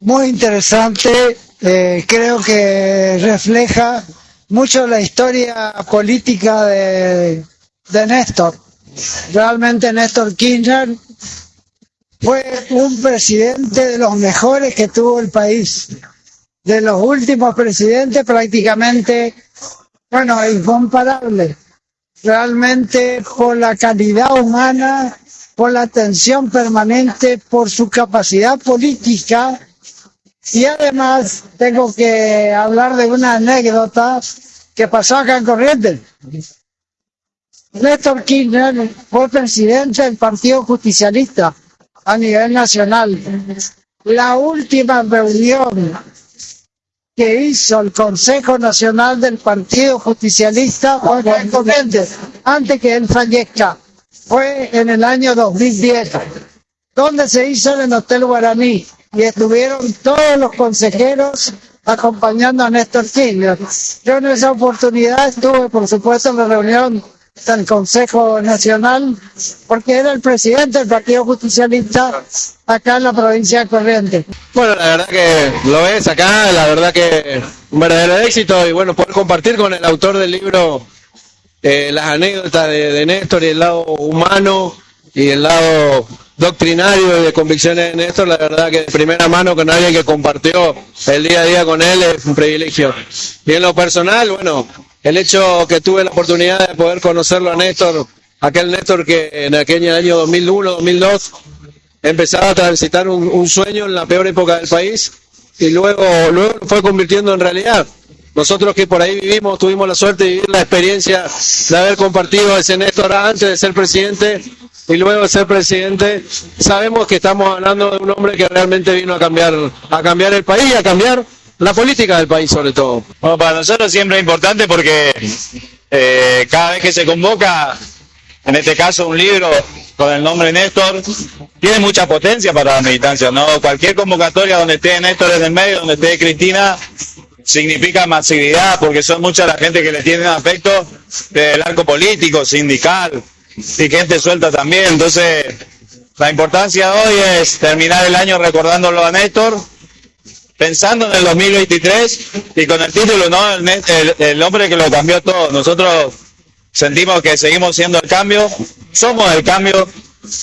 muy interesante, eh, creo que refleja mucho la historia política de, de Néstor. Realmente Néstor Kirchner fue un presidente de los mejores que tuvo el país. De los últimos presidentes prácticamente, bueno, incomparable. Realmente por la calidad humana, por la atención permanente, por su capacidad política. Y además tengo que hablar de una anécdota que pasó acá en Corrientes. Néstor Kirchner fue presidente del Partido Justicialista a nivel nacional. La última reunión que hizo el Consejo Nacional del Partido Justicialista antes que él fallezca, fue en el año 2010, donde se hizo en el Hotel Guaraní y estuvieron todos los consejeros acompañando a Néstor Kirchner. Yo en esa oportunidad estuve, por supuesto, en la reunión del Consejo Nacional, porque era el presidente del Partido Justicialista acá en la provincia de Corrientes. Bueno, la verdad que lo es acá, la verdad que un verdadero éxito y bueno, poder compartir con el autor del libro eh, las anécdotas de, de Néstor y el lado humano y el lado doctrinario y de convicciones de Néstor, la verdad que de primera mano con alguien que compartió el día a día con él es un privilegio. Y en lo personal, bueno, el hecho que tuve la oportunidad de poder conocerlo a Néstor, aquel Néstor que en aquel año 2001, 2002, empezaba a transitar un, sueño en la peor época del país y luego, luego fue convirtiendo en realidad. Nosotros que por ahí vivimos, tuvimos la suerte de vivir la experiencia de haber compartido ese Néstor antes de ser presidente y luego de ser presidente, sabemos que estamos hablando de un hombre que realmente vino a cambiar, a cambiar el país, a cambiar la política del país sobre todo. Bueno, para nosotros siempre es importante porque eh, cada vez que se convoca, en este caso un libro con el nombre Néstor, tiene mucha potencia para la militancia, ¿no? Cualquier convocatoria donde esté Néstor en el medio, donde esté Cristina, significa masividad, porque son mucha la gente que le tiene afecto del arco político, sindical, y gente suelta también. Entonces, la importancia hoy es terminar el año recordándolo a Néstor, pensando en el 2023 y con el título, ¿no? El, el, el, hombre que lo cambió todo. Nosotros sentimos que seguimos siendo el cambio, somos el cambio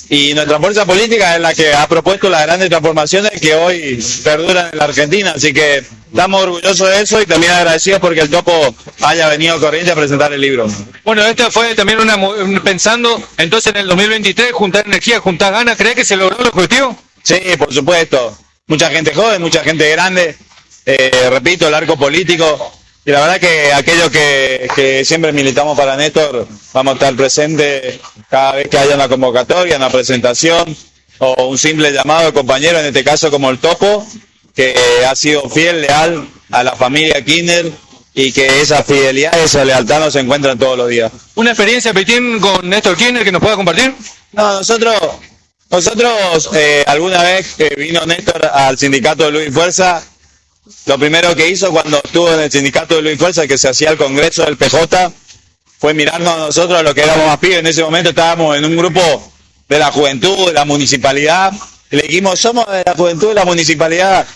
y nuestra fuerza política es la que ha propuesto las grandes transformaciones que hoy perduran en la Argentina. Así que estamos orgullosos de eso y también agradecidos porque el Topo haya venido corriente a presentar el libro. Bueno, esto fue también una pensando entonces en el 2023, juntar energía, juntar ganas, ¿cree que se logró el objetivo? Sí, por supuesto mucha gente joven, mucha gente grande, eh, repito, el arco político. Y la verdad que aquellos que, que, siempre militamos para Néstor, vamos a estar presentes cada vez que haya una convocatoria, una presentación o un simple llamado de compañero, en este caso como el Topo, que ha sido fiel, leal a la familia Kirchner y que esa fidelidad, esa lealtad no se encuentran todos los días. ¿Una experiencia, Petín, con Néstor Kirchner que nos pueda compartir? No, nosotros nosotros, eh, alguna vez que vino Néstor al sindicato de Luis Fuerza, lo primero que hizo cuando estuvo en el sindicato de Luis Fuerza, que se hacía el congreso del PJ, fue mirarnos a nosotros, a los que éramos más pibes. En ese momento estábamos en un grupo de la juventud, de la municipalidad. Le dijimos, somos de la juventud de la municipalidad.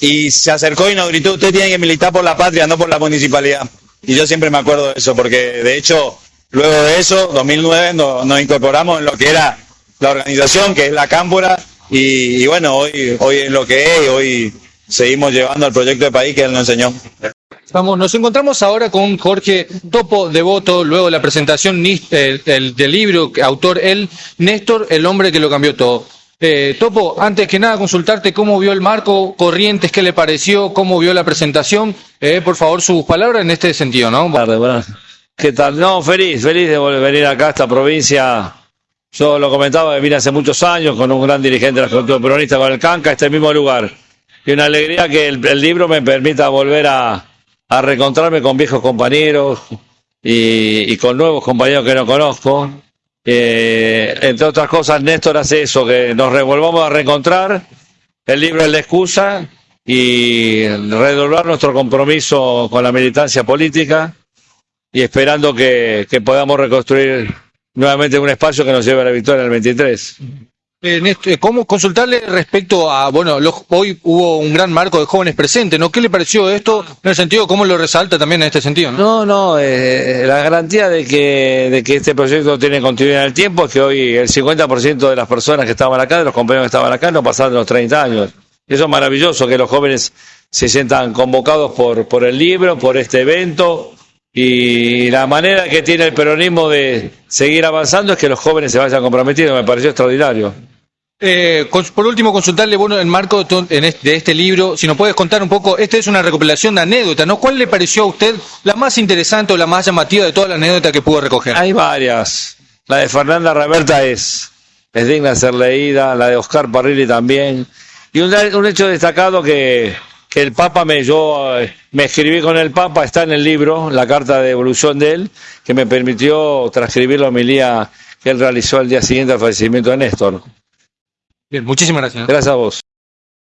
Y se acercó y nos gritó, usted tiene que militar por la patria, no por la municipalidad. Y yo siempre me acuerdo de eso, porque de hecho, luego de eso, 2009, nos, nos incorporamos en lo que era la organización, que es la Cámpora, y, y, bueno, hoy, hoy es lo que es, hoy seguimos llevando el proyecto de país que él nos enseñó. Vamos, nos encontramos ahora con Jorge Topo Devoto, luego de la presentación el, el, del libro, autor él, Néstor, el hombre que lo cambió todo. Eh, Topo, antes que nada consultarte cómo vio el marco, Corrientes, qué le pareció, cómo vio la presentación, eh, por favor sus palabras en este sentido, ¿no? ¿Qué tal? No, feliz, feliz de volver venir acá a esta provincia yo lo comentaba vine hace muchos años con un gran dirigente de la Juventud Peronista, con el Canca, este mismo lugar. Y una alegría que el, libro me permita volver a, a reencontrarme con viejos compañeros y, con nuevos compañeros que no conozco. Eh, entre otras cosas, Néstor hace eso, que nos revolvamos a reencontrar. El libro es la excusa y redoblar nuestro compromiso con la militancia política y esperando que, que podamos reconstruir nuevamente un espacio que nos lleve a la victoria en el 23. Eh, ¿Cómo consultarle respecto a, bueno, hoy hubo un gran marco de jóvenes presentes, ¿no? ¿Qué le pareció esto en el sentido, cómo lo resalta también en este sentido? ¿no? No, eh, la garantía de que, de que este proyecto tiene continuidad en el tiempo es que hoy el 50% de las personas que estaban acá, de los compañeros que estaban acá, no pasaron los 30 años. Eso es maravilloso, que los jóvenes se sientan convocados por, por el libro, por este evento. Y la manera que tiene el peronismo de seguir avanzando es que los jóvenes se vayan comprometiendo, me pareció extraordinario. Eh, por último, consultarle, bueno, el marco de, en este, libro, si nos puedes contar un poco, esta es una recopilación de anécdotas, ¿no? ¿Cuál le pareció a usted la más interesante o la más llamativa de todas las anécdotas que pudo recoger? Hay varias. La de Fernanda Reberta es, digna de ser leída, la de Oscar Parrilli también. Y un, hecho destacado que, el Papa me, yo eh, me escribí con el Papa, está en el libro, la carta de evolución de él, que me permitió transcribir la homilía que él realizó al día siguiente al fallecimiento de Néstor. Bien, muchísimas gracias. Gracias a vos.